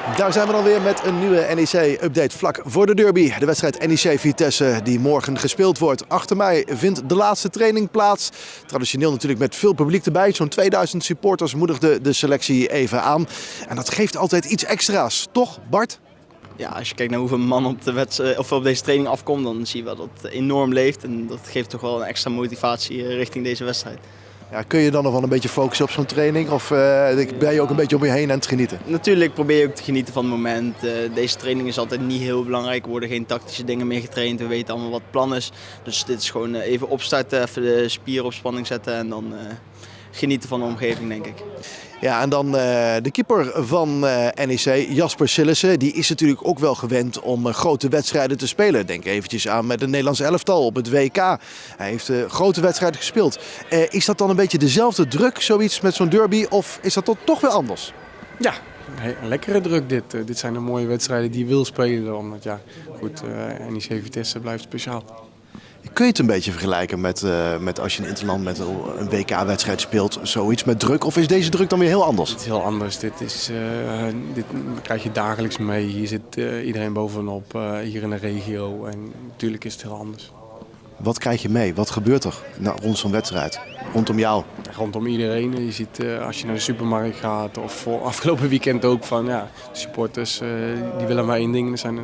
Daar zijn we dan weer met een nieuwe NEC-update vlak voor de derby. De wedstrijd NEC-Vitesse die morgen gespeeld wordt. Achter mij vindt de laatste training plaats. Traditioneel natuurlijk met veel publiek erbij. Zo'n 2000 supporters moedigden de selectie even aan. En dat geeft altijd iets extra's, toch Bart? Ja, als je kijkt naar hoeveel man op, de wedstrijd, of op deze training afkomt, dan zie je wel dat het enorm leeft. En dat geeft toch wel een extra motivatie eh, richting deze wedstrijd. Ja, kun je dan nog wel een beetje focussen op zo'n training? Of uh, ben je ook een beetje om je heen aan het genieten? Natuurlijk probeer je ook te genieten van het moment. Uh, deze training is altijd niet heel belangrijk. Er worden geen tactische dingen meer getraind. We weten allemaal wat het plan is. Dus dit is gewoon even opstarten, even de spieren op spanning zetten en dan genieten van de omgeving, denk ik. Ja, en dan uh, de keeper van uh, NEC, Jasper Sillissen. Die is natuurlijk ook wel gewend om uh, grote wedstrijden te spelen. Denk eventjes aan met het Nederlands elftal op het WK. Hij heeft grote wedstrijden gespeeld. is dat dan een beetje dezelfde druk, zoiets met zo'n derby? Of is dat toch weer anders? Ja, een lekkere druk dit. dit zijn de mooie wedstrijden die je wil spelen. Omdat ja, goed, NEC Vitesse blijft speciaal. Kun je het een beetje vergelijken met, uh, met als je in Interland met een WK-wedstrijd speelt, zoiets met druk? Of is deze druk dan weer heel anders? Het is heel anders. Dit, is, uh, dit krijg je dagelijks mee. Hier zit uh, iedereen bovenop, hier in de regio. En natuurlijk is het heel anders. Wat krijg je mee? Wat gebeurt er nou, rond zo'n wedstrijd? Rondom jou? Rondom iedereen. Je ziet als je naar de supermarkt gaat of voor afgelopen weekend ook van ja, de supporters die willen maar één ding. Dat zijn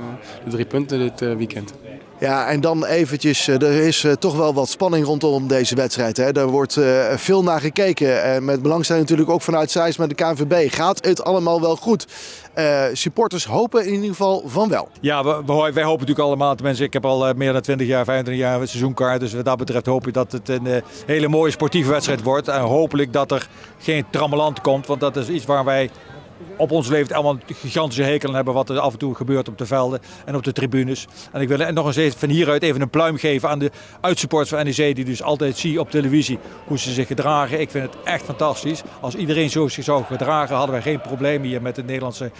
de drie punten dit weekend. Ja, en dan eventjes, er is toch wel wat spanning rondom deze wedstrijd. Hè. Er wordt veel naar gekeken. Met belangstelling natuurlijk ook vanuit Zeist met de KNVB. Gaat het allemaal wel goed? Supporters hopen in ieder geval van wel. Ja, we, wij hopen natuurlijk allemaal. Tenminste, ik heb al meer dan 20 jaar, 25 jaar seizoenkaart. Dus wat dat betreft hoop ik dat het een hele mooie sportieve wedstrijd wordt. En hopelijk dat er geen trammeland komt. Want dat is iets waar wij op ons leeft allemaal gigantische hekel hebben wat er af en toe gebeurt op de velden en op de tribunes. En ik wil nog eens van hieruit even een pluim geven aan de uitsupporters van NEC die dus altijd zie op televisie hoe ze zich gedragen. Ik vind het echt fantastisch. Als iedereen zo zich zou gedragen hadden wij geen probleem hier met de Nederlandse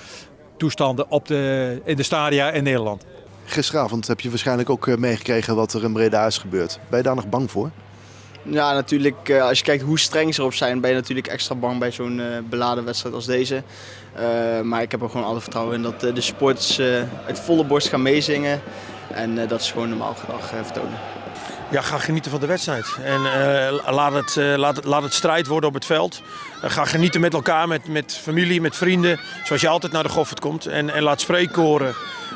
toestanden op de, in de stadia in Nederland. Gisteravond heb je waarschijnlijk ook meegekregen wat er in Breda is gebeurd. Ben je daar nog bang voor? Ja, natuurlijk. Uh, als je kijkt hoe streng ze erop zijn, ben je natuurlijk extra bang bij zo'n uh, beladen wedstrijd als deze. Uh, maar ik heb er gewoon alle vertrouwen in dat de sports uit volle borst gaan meezingen. En dat is gewoon normaal gedrag vertonen. Ja, ga genieten van de wedstrijd. En laat, het, laat, het, laat het strijd worden op het veld. ga genieten met elkaar, met, met familie, met vrienden. Zoals je altijd naar de Goffert komt. En, en laat spreekkoren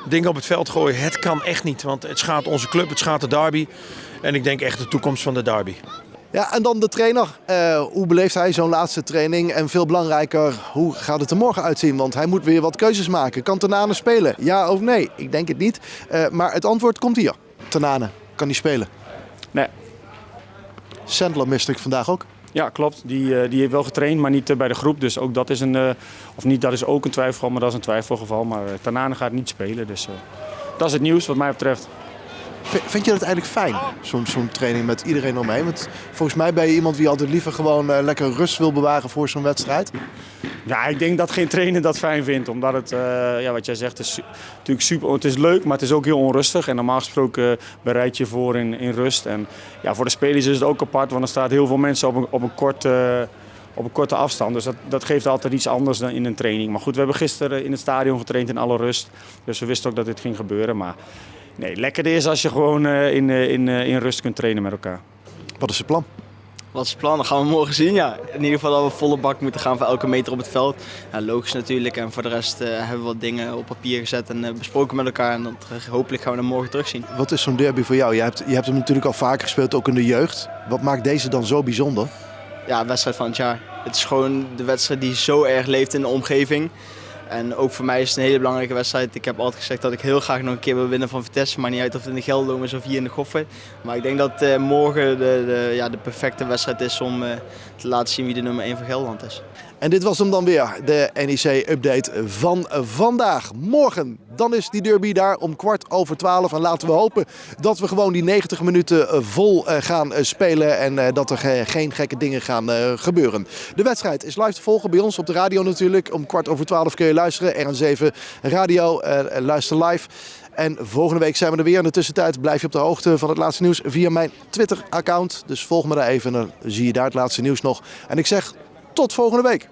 dingen op het veld gooien. Het kan echt niet, want het schaadt onze club, het schaadt de derby. En ik denk echt de toekomst van de derby. Ja, en dan de trainer. Uh, hoe beleeft hij zo'n laatste training? En veel belangrijker, hoe gaat het er morgen uitzien? Want hij moet weer wat keuzes maken. Kan Tanane spelen? Ja of nee? Ik denk het niet. Uh, maar het antwoord komt hier. Tanane, kan hij spelen? Nee. Sandler miste ik vandaag ook. Ja, klopt. Die, die heeft wel getraind, maar niet bij de groep. Dus ook dat is een, of niet, dat is ook een twijfelgeval, maar dat is een twijfelgeval. Maar Tanane gaat niet spelen. Dus dat is het nieuws wat mij betreft. Vind je dat eigenlijk fijn, zo'n zo'n training met iedereen omheen? Want volgens mij ben je iemand die altijd liever gewoon lekker rust wil bewaren voor zo'n wedstrijd. Ja, ik denk dat geen trainer dat fijn vindt. Omdat het, uh, ja, wat jij zegt, is natuurlijk super. Het is leuk, maar het is ook heel onrustig. En normaal gesproken bereid je voor in, in rust. En ja, voor de spelers is het ook apart, want er staan heel veel mensen op een, op een kort. Uh, op een korte afstand. Dus dat, dat geeft altijd iets anders dan in een training. Maar goed, we hebben gisteren in het stadion getraind in alle rust. Dus we wisten ook dat dit ging gebeuren. Maar Nee, lekker is als je gewoon uh, in, in, in rust kunt trainen met elkaar. Wat is het plan? Wat is het plan? Dat gaan we morgen zien. Ja. In ieder geval dat we volle bak moeten gaan voor elke meter op het veld. Ja, logisch natuurlijk. En voor de rest hebben we wat dingen op papier gezet en besproken met elkaar. En dat, hopelijk gaan we dat morgen terugzien. Wat is zo'n derby voor jou? Je hebt, je hebt hem natuurlijk al vaker gespeeld, ook in de jeugd. Wat maakt deze dan zo bijzonder? Ja, wedstrijd van het jaar. Het is gewoon de wedstrijd die zo erg leeft in de omgeving. En ook voor mij is het een hele belangrijke wedstrijd. Ik heb altijd gezegd dat ik heel graag nog een keer wil winnen van Vitesse. Maar niet uit of het in de Gelderdoom is of hier in de Goffen. Maar ik denk dat uh, morgen de, de, ja, de perfecte wedstrijd is om uh, te laten zien wie de nummer 1 van Gelderland is. En dit was hem dan weer, de NEC-update van vandaag. Morgen, dan is die derby daar om kwart over twaalf. En laten we hopen dat we gewoon die 90 minuten vol gaan spelen. En dat er geen gekke dingen gaan gebeuren. De wedstrijd is live te volgen bij ons op de radio natuurlijk. Om kwart over twaalf kun je luisteren. RN7 Radio, luister live. En volgende week zijn we er weer. In de tussentijd blijf je op de hoogte van het laatste nieuws via mijn Twitter-account. Dus volg me daar even en dan zie je daar het laatste nieuws nog. En ik zeg tot volgende week.